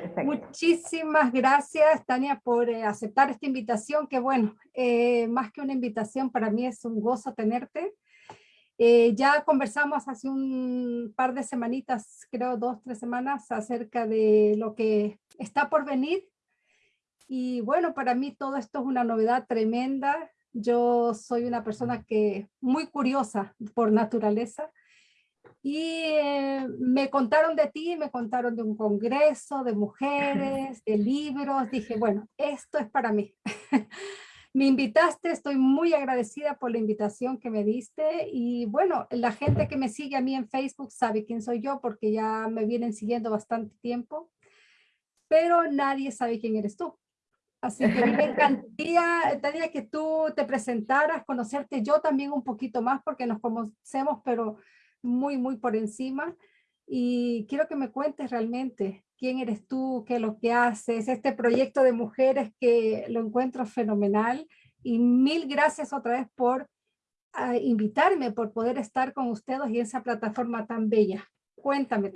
Perfecto. Muchísimas gracias, Tania, por eh, aceptar esta invitación, que bueno, eh, más que una invitación, para mí es un gozo tenerte. Eh, ya conversamos hace un par de semanitas, creo dos, tres semanas, acerca de lo que está por venir. Y bueno, para mí todo esto es una novedad tremenda. Yo soy una persona que muy curiosa por naturaleza y eh, me contaron de ti, me contaron de un congreso de mujeres, de libros. Dije, bueno, esto es para mí. me invitaste, estoy muy agradecida por la invitación que me diste. Y bueno, la gente que me sigue a mí en Facebook sabe quién soy yo porque ya me vienen siguiendo bastante tiempo. Pero nadie sabe quién eres tú. Así que me encantaría, que tú te presentaras, conocerte yo también un poquito más porque nos conocemos, pero muy, muy por encima. Y quiero que me cuentes realmente quién eres tú, qué es lo que haces, este proyecto de mujeres que lo encuentro fenomenal. Y mil gracias otra vez por ah, invitarme, por poder estar con ustedes y esa plataforma tan bella. Cuéntame.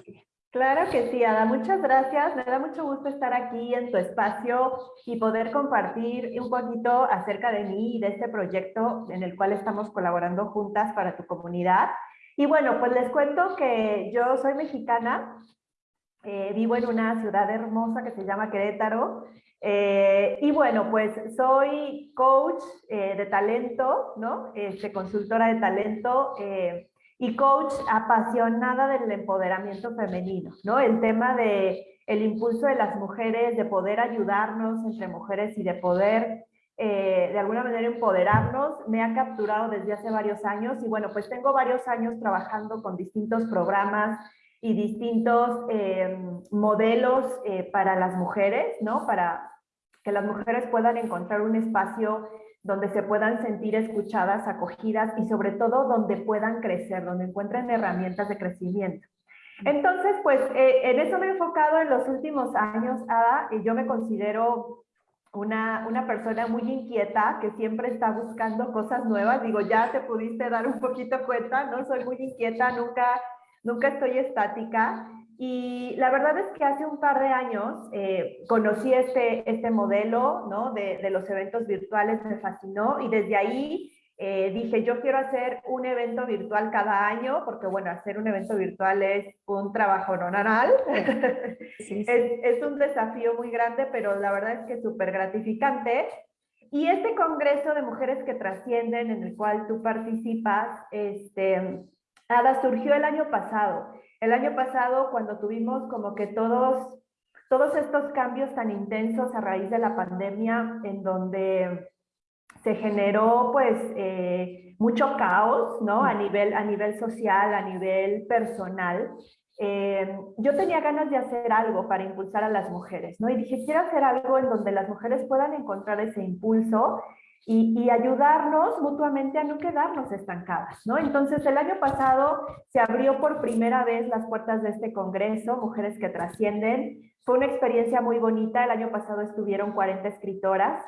Claro que sí, Ada. Muchas gracias. Me da mucho gusto estar aquí en tu espacio y poder compartir un poquito acerca de mí y de este proyecto en el cual estamos colaborando juntas para tu comunidad. Y bueno, pues les cuento que yo soy mexicana, eh, vivo en una ciudad hermosa que se llama Querétaro, eh, y bueno, pues soy coach eh, de talento, ¿no? Este, consultora de talento y coach apasionada del empoderamiento femenino, ¿no? El tema de el impulso de las mujeres, de poder ayudarnos entre mujeres y de poder eh, de alguna manera empoderarnos, me ha capturado desde hace varios años y bueno, pues tengo varios años trabajando con distintos programas y distintos eh, modelos eh, para las mujeres, ¿no? Para que las mujeres puedan encontrar un espacio donde se puedan sentir escuchadas, acogidas y sobre todo donde puedan crecer, donde encuentren herramientas de crecimiento. Entonces, pues en eso me he enfocado en los últimos años, Ada, y yo me considero una, una, persona muy inquieta que siempre está buscando cosas nuevas. Digo, ya te pudiste dar un poquito cuenta, ¿no? Soy muy inquieta, nunca, nunca estoy estática. Y la verdad es que hace un par de años eh, conocí este, este modelo ¿no? de, de los eventos virtuales, me fascinó y desde ahí eh, dije, yo quiero hacer un evento virtual cada año, porque bueno, hacer un evento virtual es un trabajo no es, es, un desafío muy grande, pero la verdad es que súper gratificante. Y este congreso de mujeres que trascienden, en el cual tú participas, este, Ada, surgió el año pasado. El año pasado, cuando tuvimos como que todos, todos estos cambios tan intensos a raíz de la pandemia, en donde se generó pues eh, mucho caos, ¿no? A nivel, a nivel social, a nivel personal. Eh, yo tenía ganas de hacer algo para impulsar a las mujeres, ¿no? Y dije, quiero hacer algo en donde las mujeres puedan encontrar ese impulso y, y, ayudarnos mutuamente a no quedarnos estancadas, ¿no? Entonces, el año pasado se abrió por primera vez las puertas de este congreso, Mujeres que Trascienden. Fue una experiencia muy bonita. El año pasado estuvieron 40 escritoras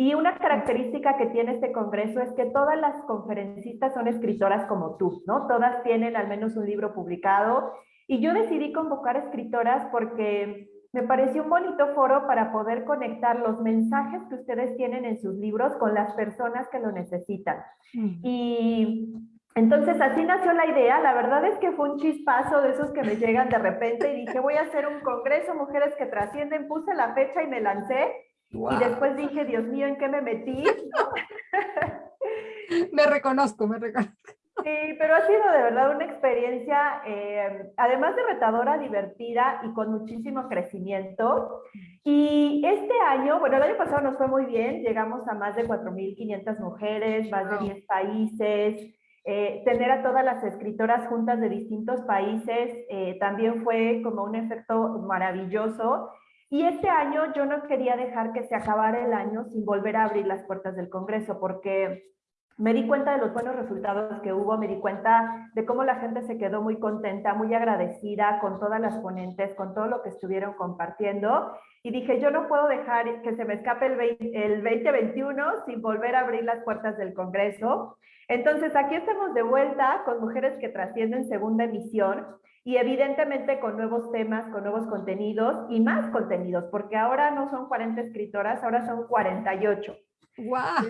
y una característica que tiene este congreso es que todas las conferencistas son escritoras como tú, ¿no? Todas tienen al menos un libro publicado. Y yo decidí convocar escritoras porque me pareció un bonito foro para poder conectar los mensajes que ustedes tienen en sus libros con las personas que lo necesitan. Y entonces así nació la idea, la verdad es que fue un chispazo de esos que me llegan de repente y dije voy a hacer un congreso, mujeres que trascienden, puse la fecha y me lancé y después dije, Dios mío, ¿en qué me metí? me reconozco, me reconozco. Sí, pero ha sido de verdad una experiencia, eh, además de retadora, divertida y con muchísimo crecimiento. Y este año, bueno, el año pasado nos fue muy bien, llegamos a más de 4.500 mujeres, más de 10 países. Eh, tener a todas las escritoras juntas de distintos países eh, también fue como un efecto maravilloso. Y este año yo no quería dejar que se acabara el año sin volver a abrir las puertas del Congreso, porque me di cuenta de los buenos resultados que hubo, me di cuenta de cómo la gente se quedó muy contenta, muy agradecida con todas las ponentes, con todo lo que estuvieron compartiendo. Y dije, yo no puedo dejar que se me escape el, el 2021 sin volver a abrir las puertas del Congreso. Entonces, aquí estamos de vuelta con Mujeres que Trascienden segunda emisión. Y evidentemente con nuevos temas, con nuevos contenidos y más contenidos, porque ahora no son 40 escritoras, ahora son 48. ¡Guau!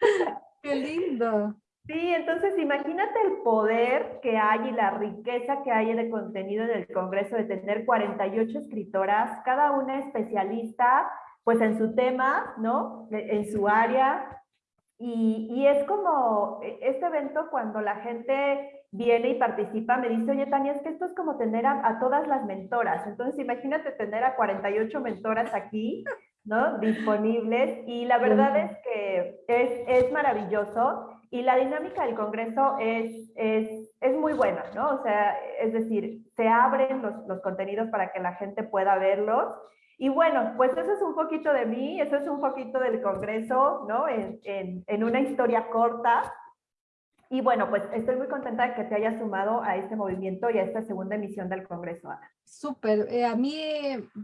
¡Qué lindo! Sí, entonces imagínate el poder que hay y la riqueza que hay de contenido en el Congreso de tener 48 escritoras, cada una especialista pues en su tema, ¿no? En su área. Y, y es como e, este evento cuando la gente viene y participa, me dice, oye Tania, es que esto es como tener a, a todas las mentoras. Entonces imagínate tener a 48 mentoras aquí, ¿no? Disponibles. Y la verdad es que es, es maravilloso. Y la dinámica del Congreso es, es, es, muy buena, ¿no? O sea, es decir, se abren los, los, contenidos para que la gente pueda verlos. Y bueno, pues eso es un poquito de mí, eso es un poquito del Congreso, ¿no? En, en, en una historia corta. Y bueno, pues estoy muy contenta de que te hayas sumado a este movimiento y a esta segunda emisión del Congreso, Ana. Súper. Eh, a mí,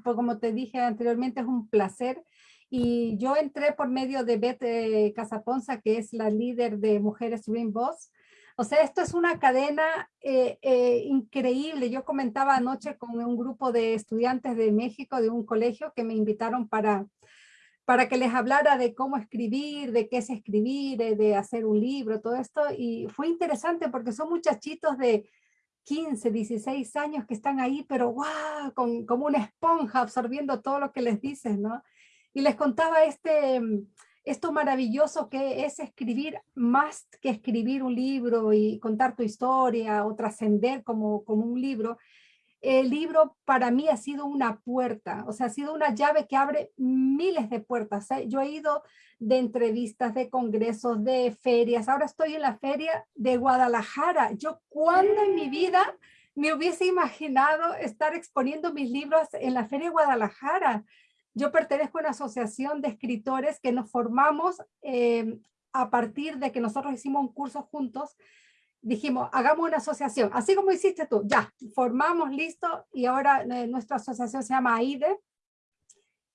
pues como te dije anteriormente, es un placer y yo entré por medio de Beth eh, Casaponza, que es la líder de Mujeres Green Boss. O sea, esto es una cadena eh, eh, increíble. Yo comentaba anoche con un grupo de estudiantes de México, de un colegio, que me invitaron para, para que les hablara de cómo escribir, de qué es escribir, de, hacer un libro, todo esto. Y fue interesante porque son muchachitos de 15, 16 años que están ahí, pero wow, con, como una esponja absorbiendo todo lo que les dices, ¿no? y les contaba este, esto maravilloso que es escribir más que escribir un libro y contar tu historia o trascender como, como un libro. El libro para mí ha sido una puerta, o sea, ha sido una llave que abre miles de puertas. ¿eh? Yo he ido de entrevistas, de congresos, de ferias. Ahora estoy en la feria de Guadalajara. Yo cuando en mi vida me hubiese imaginado estar exponiendo mis libros en la feria de Guadalajara. Yo pertenezco a una asociación de escritores que nos formamos eh, a partir de que nosotros hicimos un curso juntos. Dijimos, hagamos una asociación, así como hiciste tú, ya, formamos, listo, y ahora eh, nuestra asociación se llama AIDE.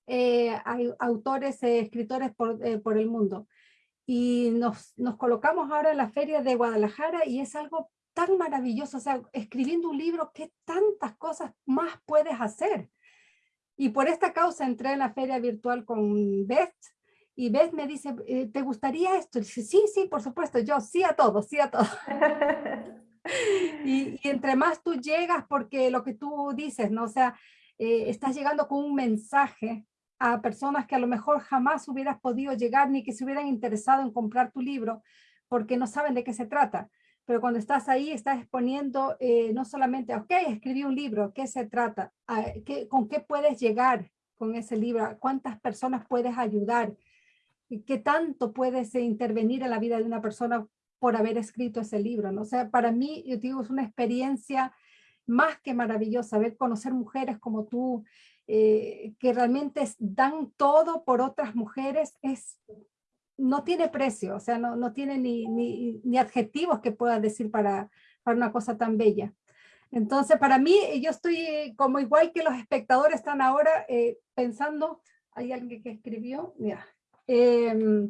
Eh, hay autores, eh, escritores por, eh, por, el mundo. Y nos, nos colocamos ahora en la feria de Guadalajara y es algo tan maravilloso, o sea, escribiendo un libro, ¿qué tantas cosas más puedes hacer? Y por esta causa entré en la feria virtual con Beth y Beth me dice, eh, ¿te gustaría esto? Y dice, sí, sí, por supuesto, yo sí a todo, sí a todo. y, y, entre más tú llegas, porque lo que tú dices, ¿no? O sea, eh, estás llegando con un mensaje a personas que a lo mejor jamás hubieras podido llegar ni que se hubieran interesado en comprar tu libro porque no saben de qué se trata pero cuando estás ahí estás exponiendo eh, no solamente, ok, escribí un libro, ¿qué se trata? ¿Qué, ¿Con qué puedes llegar con ese libro? ¿Cuántas personas puedes ayudar? ¿Qué tanto puedes intervenir en la vida de una persona por haber escrito ese libro? ¿no? O sea, para mí, yo digo, es una experiencia más que maravillosa, ver conocer mujeres como tú, eh, que realmente dan todo por otras mujeres, es no tiene precio, o sea, no, no tiene ni, ni, ni, adjetivos que pueda decir para, para una cosa tan bella. Entonces, para mí, yo estoy como igual que los espectadores están ahora eh, pensando, hay alguien que escribió, mira, eh,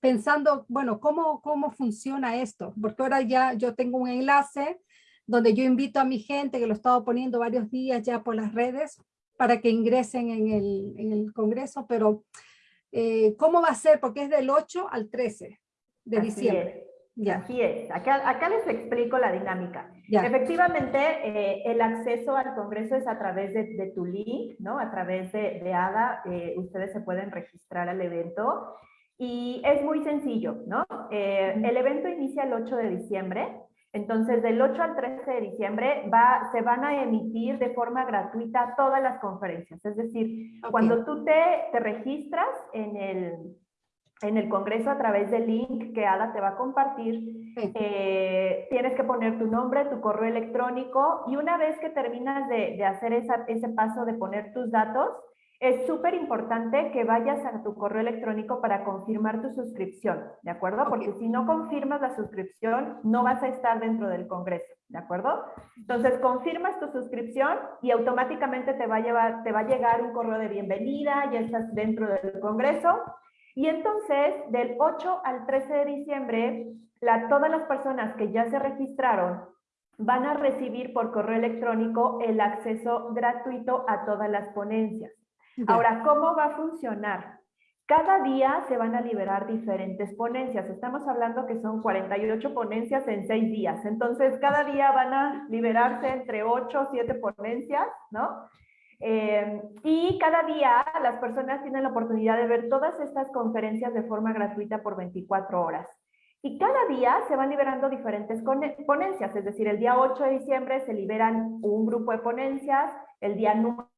pensando, bueno, ¿cómo, ¿cómo funciona esto? Porque ahora ya yo tengo un enlace donde yo invito a mi gente, que lo he estado poniendo varios días ya por las redes, para que ingresen en el, en el Congreso, pero eh, ¿Cómo va a ser? Porque es del 8 al 13 de Así diciembre. Es. Ya. Así es. Acá, acá, les explico la dinámica. Ya. Efectivamente, eh, el acceso al Congreso es a través de, de tu link, ¿no? A través de, de ADA, eh, ustedes se pueden registrar al evento. Y es muy sencillo, ¿no? Eh, el evento inicia el 8 de diciembre. Entonces, del 8 al 13 de diciembre va, se van a emitir de forma gratuita todas las conferencias. Es decir, okay. cuando tú te, te registras en el, en el Congreso a través del link que Ada te va a compartir, sí. eh, tienes que poner tu nombre, tu correo electrónico y una vez que terminas de, de hacer esa, ese paso de poner tus datos, es súper importante que vayas a tu correo electrónico para confirmar tu suscripción, ¿de acuerdo? Okay. Porque si no confirmas la suscripción, no vas a estar dentro del Congreso, ¿de acuerdo? Entonces, confirmas tu suscripción y automáticamente te va a, llevar, te va a llegar un correo de bienvenida, ya estás dentro del Congreso. Y entonces, del 8 al 13 de diciembre, la, todas las personas que ya se registraron van a recibir por correo electrónico el acceso gratuito a todas las ponencias. Ahora, ¿cómo va a funcionar? Cada día se van a liberar diferentes ponencias. Estamos hablando que son 48 ponencias en seis días. Entonces, cada día van a liberarse entre 8 o 7 ponencias, ¿no? Eh, y cada día las personas tienen la oportunidad de ver todas estas conferencias de forma gratuita por 24 horas. Y cada día se van liberando diferentes ponencias, es decir, el día 8 de diciembre se liberan un grupo de ponencias, el día 9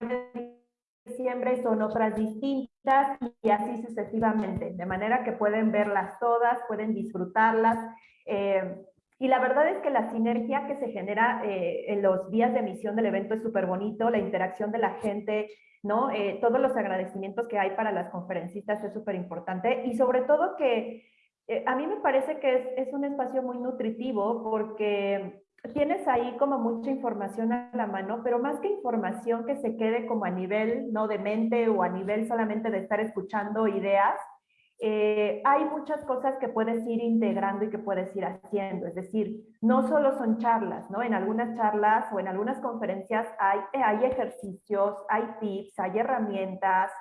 de diciembre son otras distintas y así sucesivamente, de manera que pueden verlas todas, pueden disfrutarlas. Eh, y la verdad es que la sinergia que se genera eh, en los días de emisión del evento es súper bonito, la interacción de la gente, ¿no? Eh, todos los agradecimientos que hay para las conferencistas es súper importante y sobre todo que a mí me parece que es, es un espacio muy nutritivo porque tienes ahí como mucha información a la mano, pero más que información que se quede como a nivel no de mente o a nivel solamente de estar escuchando ideas, eh, hay muchas cosas que puedes ir integrando y que puedes ir haciendo. Es decir, no solo son charlas, ¿no? En algunas charlas o en algunas conferencias hay, hay ejercicios, hay tips, hay herramientas.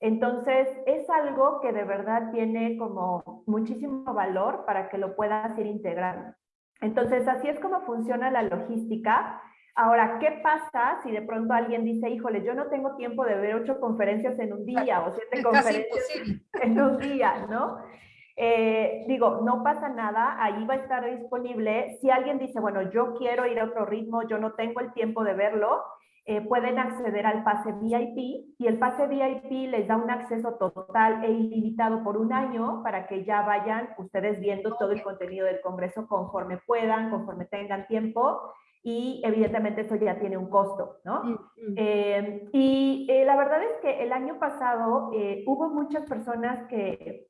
Entonces, es algo que de verdad tiene como muchísimo valor para que lo puedas ir integrando. Entonces, así es como funciona la logística. Ahora, ¿qué pasa si de pronto alguien dice, híjole, yo no tengo tiempo de ver ocho conferencias en un día o siete conferencias en un día, ¿no? Eh, digo, no pasa nada, ahí va a estar disponible. Si alguien dice, bueno, yo quiero ir a otro ritmo, yo no tengo el tiempo de verlo, eh, pueden acceder al pase VIP y el pase VIP les da un acceso total e ilimitado por un año para que ya vayan ustedes viendo todo el contenido del Congreso conforme puedan, conforme tengan tiempo y evidentemente eso ya tiene un costo, ¿no? Mm. Eh, y eh, la verdad es que el año pasado hubo muchas personas que,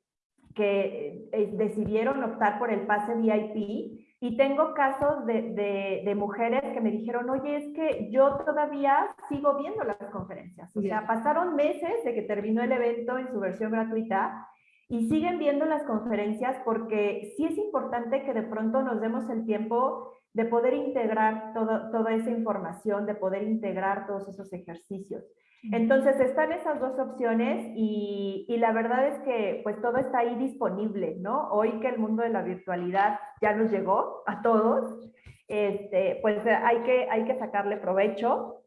que decidieron optar por el pase VIP y tengo casos de, de, mujeres que me dijeron, oye, es que yo todavía sigo viendo las conferencias. O sea, pasaron meses de que terminó el evento en su versión gratuita y siguen viendo las conferencias porque sí es importante que de pronto nos demos el tiempo de poder integrar todo, toda esa información, de poder integrar todos esos ejercicios. Entonces están esas dos opciones y, y, la verdad es que pues todo está ahí disponible, ¿no? Hoy que el mundo de la virtualidad ya nos llegó a todos, este, pues hay que, hay que sacarle provecho.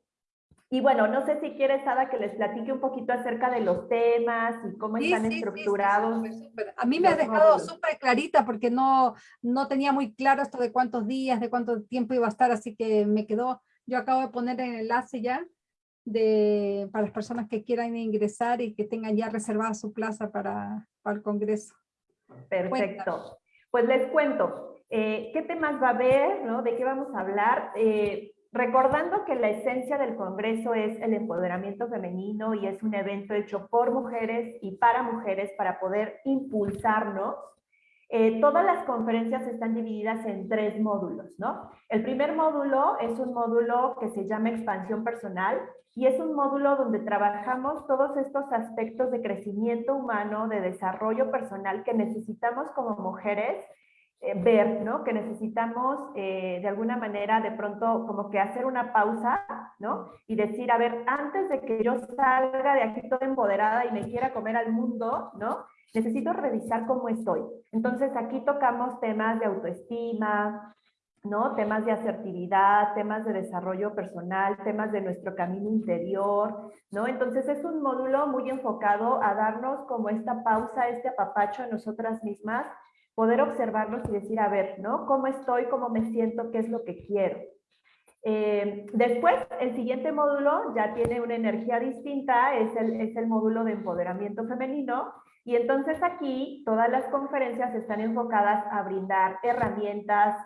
Y bueno, no sé si quieres, Ada, que les platique un poquito acerca de los temas y cómo están estructurados. a mí me ha dejado súper clarita porque no, no tenía muy claro esto de cuántos días, de cuánto tiempo iba a estar, así que me quedó, yo acabo de poner el enlace ya de, para las personas que quieran ingresar y que tengan ya reservada su plaza para, para el Congreso. Perfecto. Pues les cuento, eh, ¿qué temas va a haber? ¿no? ¿De qué vamos a hablar? Eh, recordando que la esencia del Congreso es el empoderamiento femenino y es un evento hecho por mujeres y para mujeres para poder impulsarnos eh, todas las conferencias están divididas en tres módulos, ¿no? El primer módulo es un módulo que se llama expansión personal y es un módulo donde trabajamos todos estos aspectos de crecimiento humano, de desarrollo personal que necesitamos como mujeres eh, ver, ¿no? Que necesitamos eh, de alguna manera de pronto como que hacer una pausa, ¿no? Y decir, a ver, antes de que yo salga de aquí toda empoderada y me quiera comer al mundo, ¿no? necesito revisar cómo estoy. Entonces aquí tocamos temas de autoestima, ¿no? Temas de asertividad, temas de desarrollo personal, temas de nuestro camino interior, ¿no? Entonces es un módulo muy enfocado a darnos como esta pausa, este apapacho a nosotras mismas, poder observarnos y decir, a ver, ¿no? ¿Cómo estoy? ¿Cómo me siento? ¿Qué es lo que quiero? Eh, después, el siguiente módulo ya tiene una energía distinta, es el, es el módulo de empoderamiento femenino, y entonces aquí todas las conferencias están enfocadas a brindar herramientas,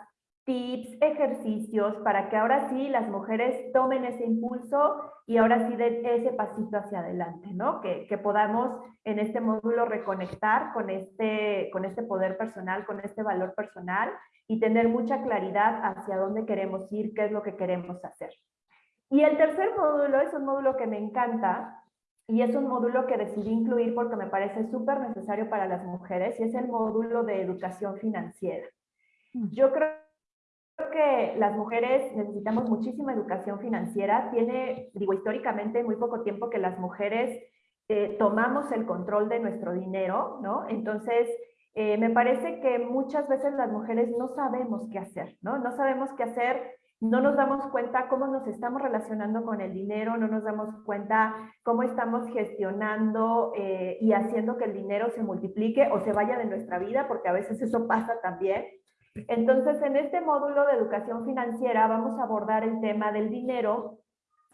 tips, ejercicios para que ahora sí las mujeres tomen ese impulso y ahora sí den ese pasito hacia adelante, ¿no? Que, que, podamos en este módulo reconectar con este, con este poder personal, con este valor personal y tener mucha claridad hacia dónde queremos ir, qué es lo que queremos hacer. Y el tercer módulo es un módulo que me encanta y es un módulo que decidí incluir porque me parece súper necesario para las mujeres y es el módulo de educación financiera. Mm. Yo creo que las mujeres necesitamos muchísima educación financiera. Tiene, digo, históricamente muy poco tiempo que las mujeres eh, tomamos el control de nuestro dinero, ¿no? Entonces, eh, me parece que muchas veces las mujeres no sabemos qué hacer, ¿no? No sabemos qué hacer, no nos damos cuenta cómo nos estamos relacionando con el dinero, no nos damos cuenta cómo estamos gestionando eh, y haciendo que el dinero se multiplique o se vaya de nuestra vida, porque a veces eso pasa también. Entonces, en este módulo de educación financiera vamos a abordar el tema del dinero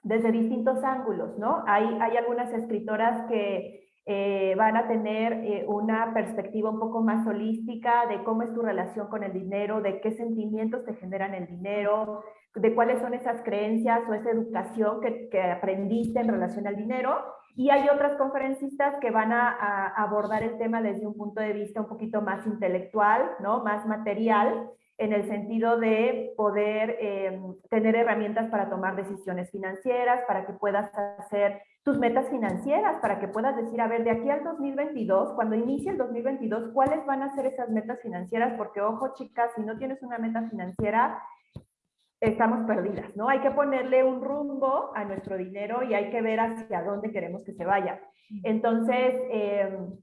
desde distintos ángulos, ¿no? Hay, algunas escritoras que eh, van a tener eh, una perspectiva un poco más holística de cómo es tu relación con el dinero, de qué sentimientos te generan el dinero, de cuáles son esas creencias o esa educación que, que aprendiste en relación al dinero. Y hay otras conferencistas que van a, abordar el tema desde un punto de vista un poquito más intelectual, ¿no? más material, en el sentido de poder eh, tener herramientas para tomar decisiones financieras, para que puedas hacer tus metas financieras para que puedas decir, a ver, de aquí al 2022, cuando inicie el 2022, ¿cuáles van a ser esas metas financieras? Porque, ojo, chicas, si no tienes una meta financiera, estamos perdidas, ¿no? Hay que ponerle un rumbo a nuestro dinero y hay que ver hacia dónde queremos que se vaya. Entonces, em,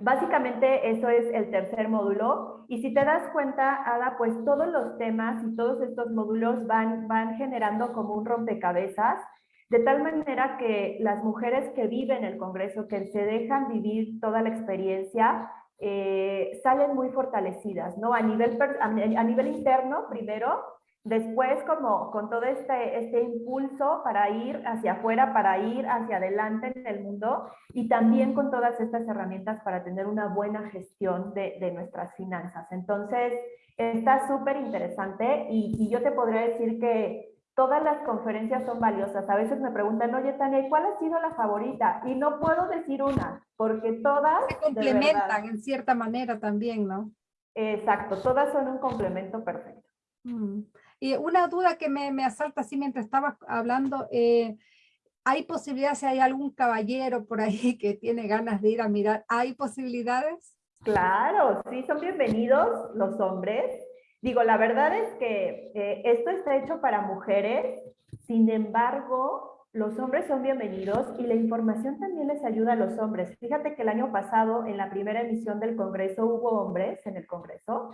básicamente eso es el tercer módulo. Y si te das cuenta, Ada, pues todos los temas y todos estos módulos van, van generando como un rompecabezas de tal manera que las mujeres que viven el Congreso, que se dejan vivir toda la experiencia, eh, salen muy fortalecidas, ¿no? A nivel, a nivel interno, primero, después como con todo este, este impulso para ir hacia afuera, para ir hacia adelante en el mundo y también con todas estas herramientas para tener una buena gestión de, de nuestras finanzas. Entonces, está súper interesante y, y yo te podría decir que todas las conferencias son valiosas. A veces me preguntan, oye, Tania, ¿cuál ha sido la favorita? Y no puedo decir una, porque todas... Se complementan en cierta manera también, ¿no? Exacto, todas son un complemento perfecto. Mm. Y una duda que me, me asalta así mientras estaba hablando, eh, ¿hay posibilidades, si hay algún caballero por ahí que tiene ganas de ir a mirar, ¿hay posibilidades? Claro, sí, son bienvenidos los hombres. Digo, la verdad es que eh, esto está hecho para mujeres, sin embargo, los hombres son bienvenidos y la información también les ayuda a los hombres. Fíjate que el año pasado, en la primera emisión del Congreso, hubo hombres en el Congreso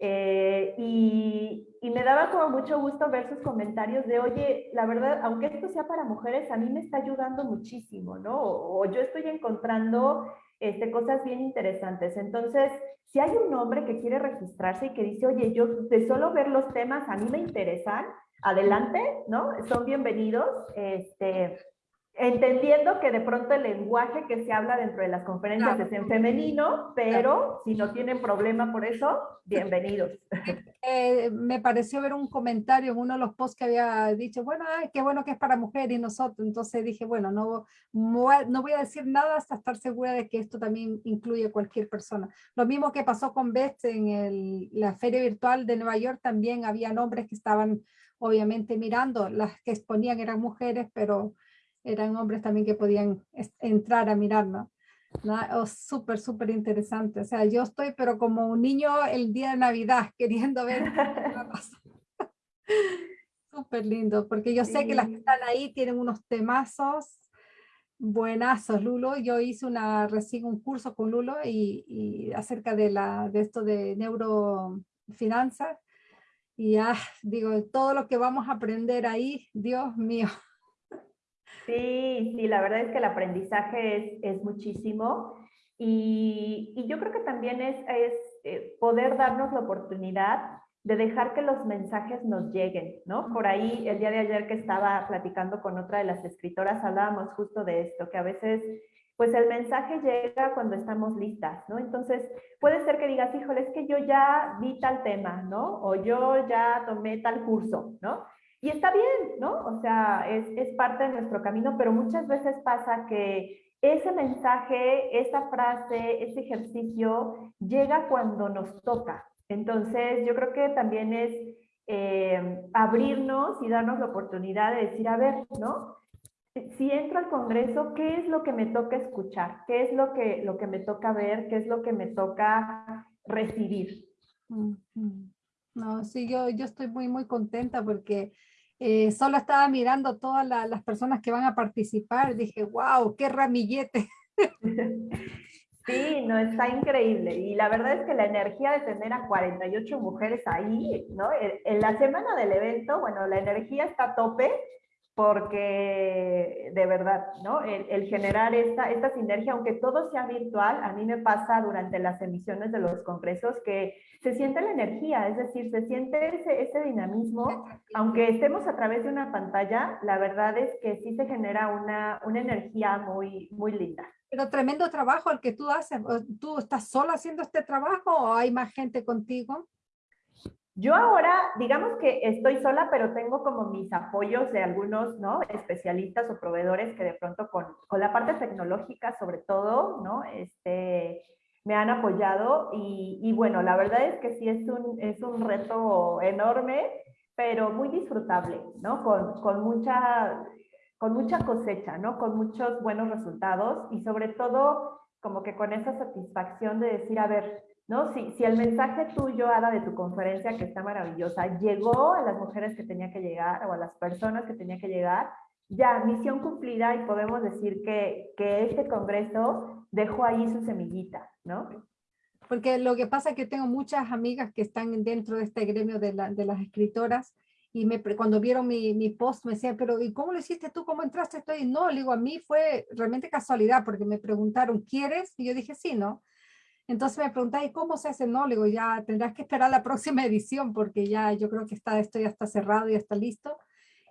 eh, y, me daba como mucho gusto ver sus comentarios de, oye, la verdad, aunque esto sea para mujeres, a mí me está ayudando muchísimo, ¿no? O, o yo estoy encontrando este, cosas bien interesantes. Entonces, si hay un hombre que quiere registrarse y que dice, oye, yo de solo ver los temas a mí me interesan, adelante, ¿no? Son bienvenidos. Este, entendiendo que de pronto el lenguaje que se habla dentro de las conferencias es en femenino, pero si no tienen problema por eso, bienvenidos. Eh, me pareció ver un comentario en uno de los posts que había dicho, bueno, ay, qué bueno que es para mujer y nosotros, entonces dije, bueno, no, no voy a decir nada hasta estar segura de que esto también incluye a cualquier persona. Lo mismo que pasó con Beth en el, la feria virtual de Nueva York, también había hombres que estaban obviamente mirando, las que exponían eran mujeres, pero eran hombres también que podían entrar a mirarnos. ¿no? Oh, súper, súper interesante. O sea, yo estoy pero como un niño el día de Navidad queriendo ver. súper lindo, porque yo sé que las que están ahí tienen unos temazos buenazos, Lulo. Yo hice una, recién un curso con Lulo y, y acerca de, la, de esto de neurofinanzas. Y ya, digo, todo lo que vamos a aprender ahí, Dios mío. Sí, sí, la verdad es que el aprendizaje es, muchísimo y, yo creo que también es, es eh, poder darnos la oportunidad de dejar que los mensajes nos lleguen, ¿no? Por ahí, el día de ayer que estaba platicando con otra de las escritoras, hablábamos justo de esto, que a veces, pues el mensaje llega cuando estamos listas, ¿no? Entonces, puede ser que digas, híjole, es que yo ya vi tal tema, ¿no? O yo ya tomé tal curso, ¿no? Y está bien, ¿no? O sea, es, es parte de nuestro camino, pero muchas veces pasa que ese mensaje, esa frase, ese ejercicio llega cuando nos toca. Entonces, yo creo que también es eh, abrirnos y darnos la oportunidad de decir, a ver, ¿no? Si entro al Congreso, ¿qué es lo que me toca escuchar? ¿Qué es lo que, lo que me toca ver? ¿Qué es lo que me toca recibir? No, sí, yo, yo estoy muy, muy contenta porque eh, solo estaba mirando todas las personas que van a participar. Dije, wow, qué ramillete. Sí, no, está increíble. Y la verdad es que la energía de tener a 48 mujeres ahí, ¿no? En la semana del evento, bueno, la energía está a tope porque de verdad, ¿no? El, generar esta, esta sinergia, aunque todo sea virtual, a mí me pasa durante las emisiones de los congresos que se siente la energía, es decir, se siente ese, ese dinamismo, aunque estemos a través de una pantalla, la verdad es que sí se genera una, una energía muy, muy linda. Pero tremendo trabajo el que tú haces. ¿Tú estás sola haciendo este trabajo o hay más gente contigo? Yo ahora, digamos que estoy sola, pero tengo como mis apoyos de algunos, ¿no? Especialistas o proveedores que de pronto con, con la parte tecnológica, sobre todo, ¿no? Este, me han apoyado y, y, bueno, la verdad es que sí es un, es un reto enorme, pero muy disfrutable, ¿no? Con, con mucha con mucha cosecha, ¿no? Con muchos buenos resultados y sobre todo como que con esa satisfacción de decir, a ver, ¿no? Si, si el mensaje tuyo, Ada, de tu conferencia, que está maravillosa, llegó a las mujeres que tenía que llegar o a las personas que tenía que llegar, ya, misión cumplida y podemos decir que, que este congreso dejó ahí su semillita, ¿no? Porque lo que pasa es que tengo muchas amigas que están dentro de este gremio de, la, de las escritoras y me, cuando vieron mi, mi, post me decían, pero ¿y cómo lo hiciste tú? ¿Cómo entraste? Estoy, no, le digo, a mí fue realmente casualidad porque me preguntaron, ¿quieres? Y yo dije, sí, ¿no? Entonces me pregunté, ¿y cómo se hace? No, le digo, ya tendrás que esperar la próxima edición porque ya yo creo que está, esto ya está cerrado, ya está listo.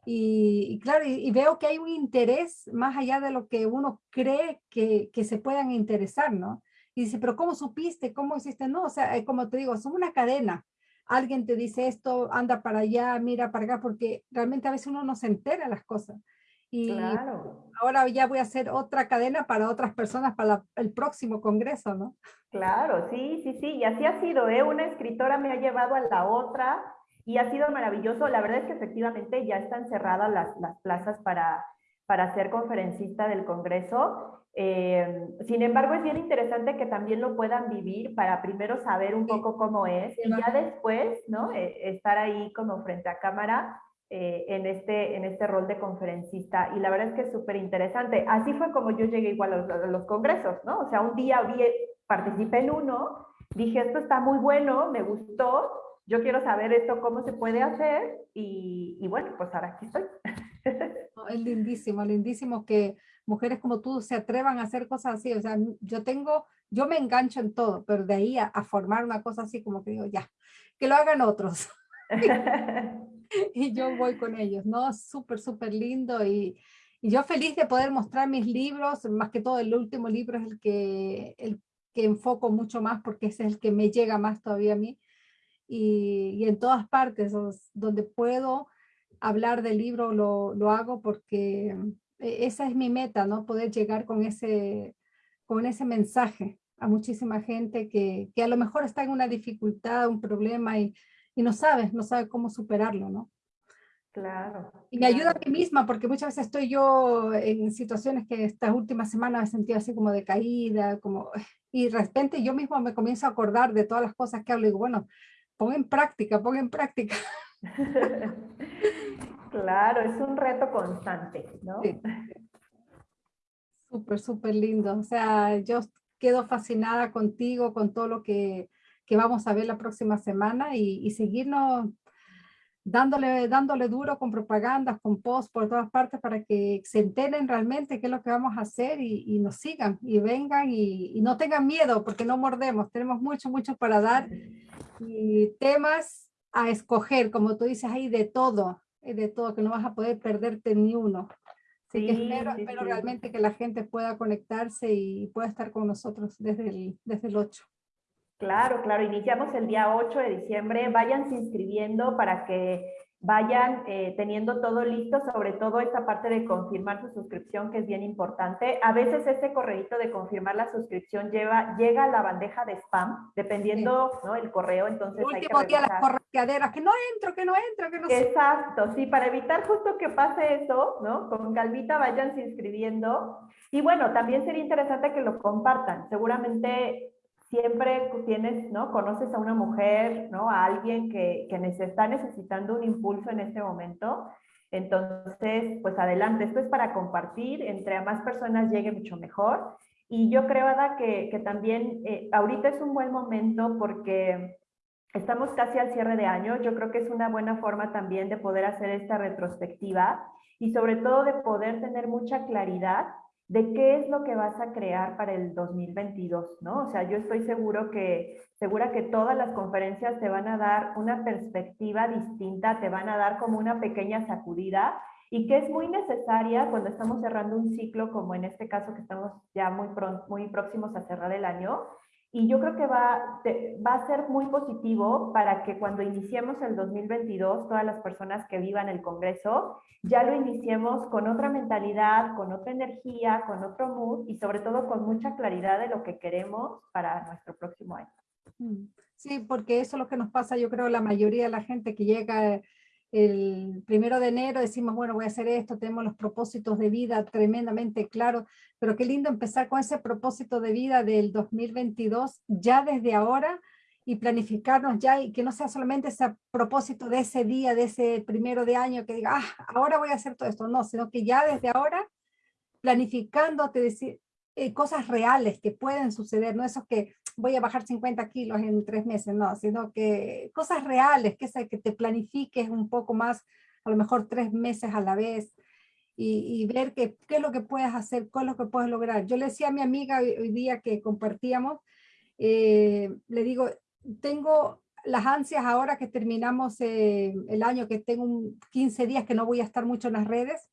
Y, claro, y, veo que hay un interés más allá de lo que uno cree que, que se puedan interesar, ¿no? Y dice, pero ¿cómo supiste? ¿Cómo hiciste? No, o sea, eh, como te digo, son una cadena alguien te dice esto, anda para allá, mira para acá, porque realmente a veces uno no se entera las cosas. Y ahora ya voy a hacer otra cadena para otras personas para el próximo congreso, ¿no? Claro, sí, sí, sí, y así ha sido, ¿eh? Una escritora me ha llevado a la otra y ha sido maravilloso. La verdad es que efectivamente ya están cerradas las, las plazas para, para ser conferencista del congreso eh, sin embargo, es bien interesante que también lo puedan vivir para primero saber un poco cómo es y ya después, ¿no? Eh, estar ahí como frente a cámara eh, en, este, en este rol de conferencista. Y la verdad es que es súper interesante. Así fue como yo llegué igual a los, congresos, ¿no? O sea, un día vi, participé en uno, dije, esto está muy bueno, me gustó, yo quiero saber esto, cómo se puede hacer y, y bueno, pues ahora aquí estoy. Es lindísimo, lindísimo que mujeres como tú se atrevan a hacer cosas así. O sea, yo tengo, yo me engancho en todo, pero de ahí a, formar una cosa así como que digo, ya, que lo hagan otros. y yo voy con ellos, ¿no? Súper, súper lindo y, y, yo feliz de poder mostrar mis libros, más que todo el último libro es el que, el que enfoco mucho más porque ese es el que me llega más todavía a mí. Y, y en todas partes donde puedo hablar del libro lo, lo hago porque e, esa es mi meta, ¿no? Poder llegar con ese, con ese mensaje a muchísima gente que, que a lo mejor está en una dificultad, un problema y, y, no sabe, no sabe cómo superarlo, ¿no? Claro. Y me ayuda a mí misma porque muchas veces estoy yo en situaciones que estas últimas semanas me he sentido así como decaída, como, y de repente yo mismo me comienzo a acordar de todas las cosas que hablo y digo, bueno, pon en práctica, pon en práctica. Claro, es un reto constante, ¿no? Sí. Súper, súper lindo. O sea, yo quedo fascinada contigo, con todo lo que, que vamos a ver la próxima semana y, y, seguirnos dándole, dándole duro con propagandas, con posts por todas partes para que se enteren realmente qué es lo que vamos a hacer y, y nos sigan y vengan y, y, no tengan miedo porque no mordemos. Tenemos mucho, mucho para dar y temas a escoger, como tú dices ahí, de todo de todo, que no vas a poder perderte ni uno. Así que espero, espero realmente que la gente pueda conectarse y pueda estar con nosotros desde el, desde el 8. Claro, claro, iniciamos el día 8 de diciembre, váyanse inscribiendo para que vayan eh, teniendo todo listo, sobre todo esta parte de confirmar su suscripción, que es bien importante. A veces ese correíto de confirmar la suscripción lleva, llega a la bandeja de spam, dependiendo ¿no? el correo, entonces hay que día las correteaderas, que no entro, que no entro, que no Exacto, sí, para evitar justo que pase eso, ¿no? Con calvita vayan inscribiendo. Y bueno, también sería interesante que lo compartan. Seguramente siempre tienes, ¿no? Conoces a una mujer, ¿no? A alguien que, que está necesitando un impulso en este momento. Entonces, pues adelante, esto es para compartir, entre a más personas llegue mucho mejor. Y yo creo, Ada, que, que también eh, ahorita es un buen momento porque estamos casi al cierre de año. Yo creo que es una buena forma también de poder hacer esta retrospectiva y sobre todo de poder tener mucha claridad de qué es lo que vas a crear para el 2022, ¿no? O sea, yo estoy seguro que, segura que todas las conferencias te van a dar una perspectiva distinta, te van a dar como una pequeña sacudida y que es muy necesaria cuando estamos cerrando un ciclo como en este caso que estamos ya muy, muy próximos a cerrar el año, y yo creo que va, va a ser muy positivo para que cuando iniciemos el 2022, todas las personas que vivan el Congreso, ya lo iniciemos con otra mentalidad, con otra energía, con otro mood y sobre todo con mucha claridad de lo que queremos para nuestro próximo año. Mm. Sí, porque eso es lo que nos pasa, yo creo, la mayoría de la gente que llega el primero de enero decimos, bueno, voy a hacer esto, tenemos los propósitos de vida tremendamente claros, pero qué lindo empezar con ese propósito de vida del 2022 ya desde ahora y planificarnos ya y que no sea solamente ese propósito de ese día, de ese primero de año que diga, ah, ahora voy a hacer todo esto, no, sino que ya desde ahora planificándote decir, eh, cosas reales que pueden suceder, no esos que voy a bajar 50 kilos en tres meses, no, sino que cosas reales, que, que te planifiques un poco más, a lo mejor tres meses a la vez, y, ver qué es lo que puedes hacer, qué es lo que puedes lograr. Yo le decía a mi amiga hoy, día que compartíamos, eh, le digo, tengo las ansias ahora que terminamos eh, el año, que tengo 15 días que no voy a estar mucho en las redes,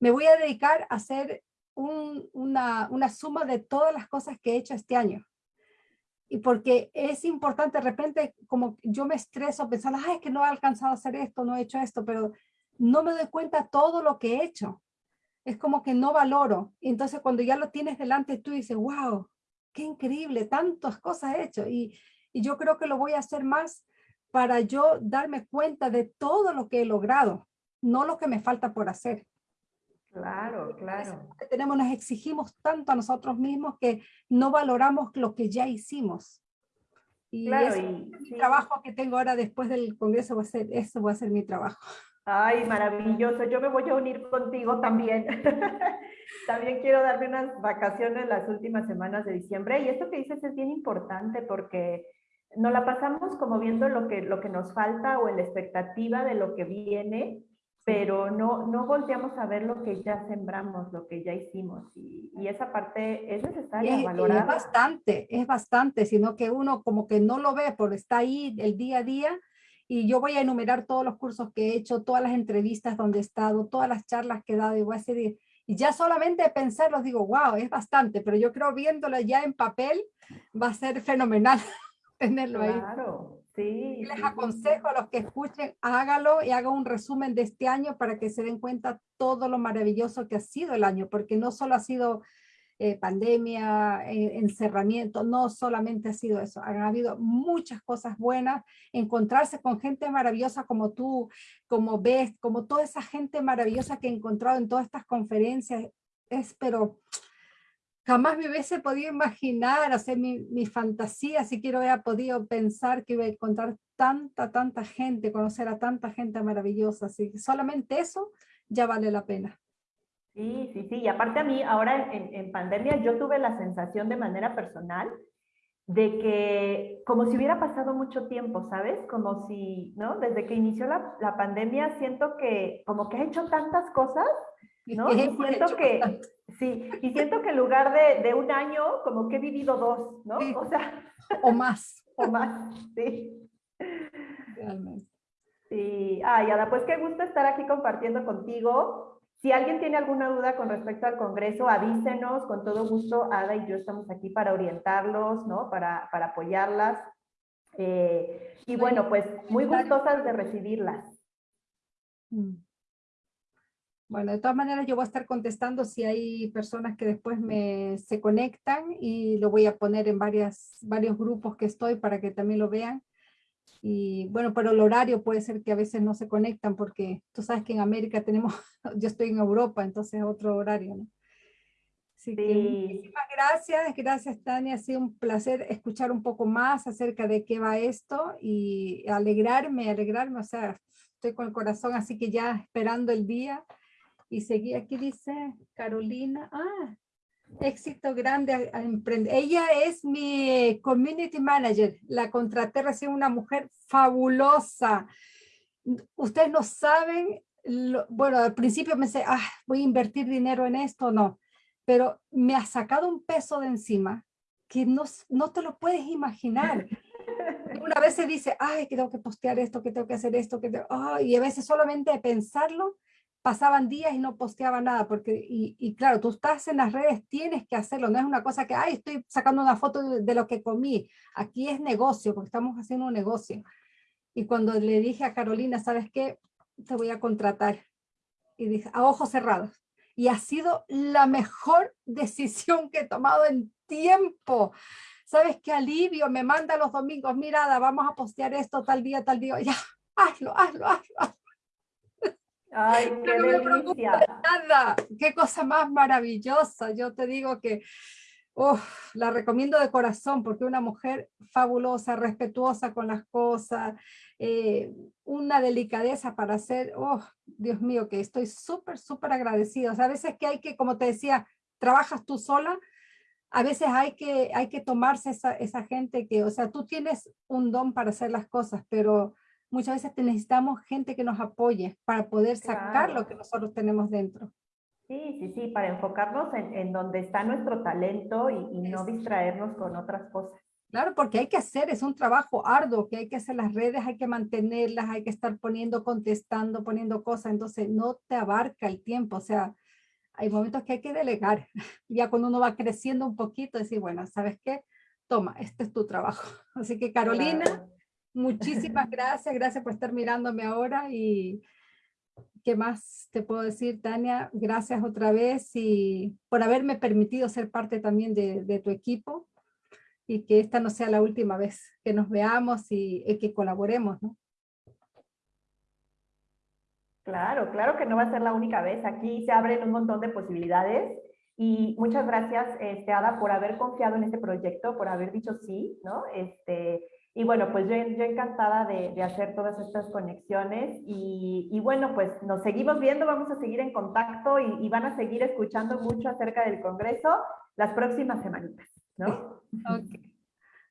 me voy a dedicar a hacer una, una suma de todas las cosas que he hecho este año y porque es importante, de repente como yo me estreso pensando, ay, es que no he alcanzado a hacer esto, no he hecho esto, pero no me doy cuenta todo lo que he hecho. Es como que no valoro. Y entonces cuando ya lo tienes delante, tú dices, wow, qué increíble, tantas cosas he hecho. Y, y yo creo que lo voy a hacer más para yo darme cuenta de todo lo que he logrado, no lo que me falta por hacer. Claro, claro. Tenemos, nos exigimos tanto a nosotros mismos que no valoramos lo que ya hicimos. Y, claro, y trabajo que tengo ahora después del Congreso va a ser, eso va a ser mi trabajo. Ay, maravilloso. Yo me voy a unir contigo también. también quiero darme unas vacaciones las últimas semanas de diciembre. Y esto que dices es bien importante porque nos la pasamos como viendo lo que, lo que nos falta o en la expectativa de lo que viene pero no, no volteamos a ver lo que ya sembramos, lo que ya hicimos, y, y esa parte es necesaria es, valorar. Es bastante, es bastante, sino que uno como que no lo ve, porque está ahí el día a día, y yo voy a enumerar todos los cursos que he hecho, todas las entrevistas donde he estado, todas las charlas que he dado, y voy a hacer, y ya solamente pensarlo digo, wow, es bastante, pero yo creo viéndolo ya en papel va a ser fenomenal tenerlo ahí. Claro, Sí, les aconsejo a los que escuchen, hágalo y haga un resumen de este año para que se den cuenta todo lo maravilloso que ha sido el año, porque no solo ha sido eh, pandemia, eh, encerramiento, no solamente ha sido eso, han habido muchas cosas buenas, encontrarse con gente maravillosa como tú, como ves, como toda esa gente maravillosa que he encontrado en todas estas conferencias, es pero jamás me hubiese podido imaginar, hacer mi, mi, fantasía, si quiero, hubiera podido pensar que iba a encontrar tanta, tanta gente, conocer a tanta gente maravillosa, así que solamente eso ya vale la pena. Sí, sí, sí, y aparte a mí, ahora en, en pandemia, yo tuve la sensación de manera personal de que como si hubiera pasado mucho tiempo, ¿sabes? Como si, ¿no? Desde que inició la, la pandemia siento que como que he hecho tantas cosas, ¿no? Y siento que, Sí, y siento que en lugar de, de, un año, como que he vivido dos, ¿no? O sea. O más. o más, sí. Realmente. Sí, ay, Ada, pues qué gusto estar aquí compartiendo contigo. Si alguien tiene alguna duda con respecto al Congreso, avísenos, con todo gusto, Ada y yo estamos aquí para orientarlos, ¿no? Para, para apoyarlas. Eh, y bueno, pues muy gustosas de recibirlas. Mm. Bueno, de todas maneras yo voy a estar contestando si hay personas que después me, se conectan y lo voy a poner en varias, varios grupos que estoy para que también lo vean. Y bueno, pero el horario puede ser que a veces no se conectan porque tú sabes que en América tenemos, yo estoy en Europa, entonces es otro horario, ¿no? Así que muchísimas gracias, gracias Tania, ha sido un placer escuchar un poco más acerca de qué va esto y alegrarme, alegrarme, o sea, estoy con el corazón así que ya esperando el día y seguí aquí dice Carolina, ah, éxito grande a, emprender. Ella es mi community manager, la contraté recién una mujer fabulosa. Ustedes no saben, bueno, al principio me decía, ah, voy a invertir dinero en esto, no, pero me ha sacado un peso de encima que no, no te lo puedes imaginar. Una vez se dice, ay, que tengo que postear esto, que tengo que hacer esto, que y a veces solamente de pensarlo, pasaban días y no posteaba nada, porque, y, claro, tú estás en las redes, tienes que hacerlo, no es una cosa que, ay, estoy sacando una foto de, lo que comí, aquí es negocio, porque estamos haciendo un negocio. Y cuando le dije a Carolina, ¿sabes qué? Te voy a contratar. Y dije, a ojos cerrados. Y ha sido la mejor decisión que he tomado en tiempo. ¿Sabes qué alivio? Me manda los domingos, mira, vamos a postear esto tal día, tal día. Ya, hazlo, hazlo, hazlo. Ay, qué delicia. Nada, qué cosa más maravillosa. Yo te digo que la recomiendo de corazón porque una mujer fabulosa, respetuosa con las cosas, eh, una delicadeza para hacer, oh, Dios mío, que estoy súper, súper agradecida. O sea, a veces que hay que, como te decía, trabajas tú sola, a veces hay que, hay que tomarse esa, esa gente que, o sea, tú tienes un don para hacer las cosas, pero muchas veces necesitamos gente que nos apoye para poder sacar lo que nosotros tenemos dentro. Sí, sí, sí, para enfocarnos en, en donde está nuestro talento y, no distraernos con otras cosas. Claro, porque hay que hacer, es un trabajo arduo, que hay que hacer las redes, hay que mantenerlas, hay que estar poniendo, contestando, poniendo cosas, entonces no te abarca el tiempo, o sea, hay momentos que hay que delegar, ya cuando uno va creciendo un poquito, decir, bueno, ¿sabes qué? Toma, este es tu trabajo. Así que Carolina, Muchísimas gracias, gracias por estar mirándome ahora y ¿qué más te puedo decir, Tania? Gracias otra vez y por haberme permitido ser parte también de, tu equipo y que esta no sea la última vez que nos veamos y, que colaboremos. Claro, claro que no va a ser la única vez. Aquí se abren un montón de posibilidades y muchas gracias, este, Ada, por haber confiado en este proyecto, por haber dicho sí, ¿no? Este, y bueno, pues yo, yo encantada de, de, hacer todas estas conexiones y, y, bueno, pues nos seguimos viendo, vamos a seguir en contacto y, y, van a seguir escuchando mucho acerca del Congreso las próximas semanitas, ¿no? Okay.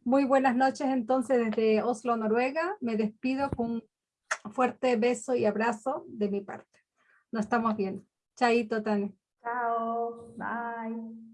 Muy buenas noches entonces desde Oslo, Noruega. Me despido con un fuerte beso y abrazo de mi parte. Nos estamos viendo. Chaito, Tania. Chao, bye.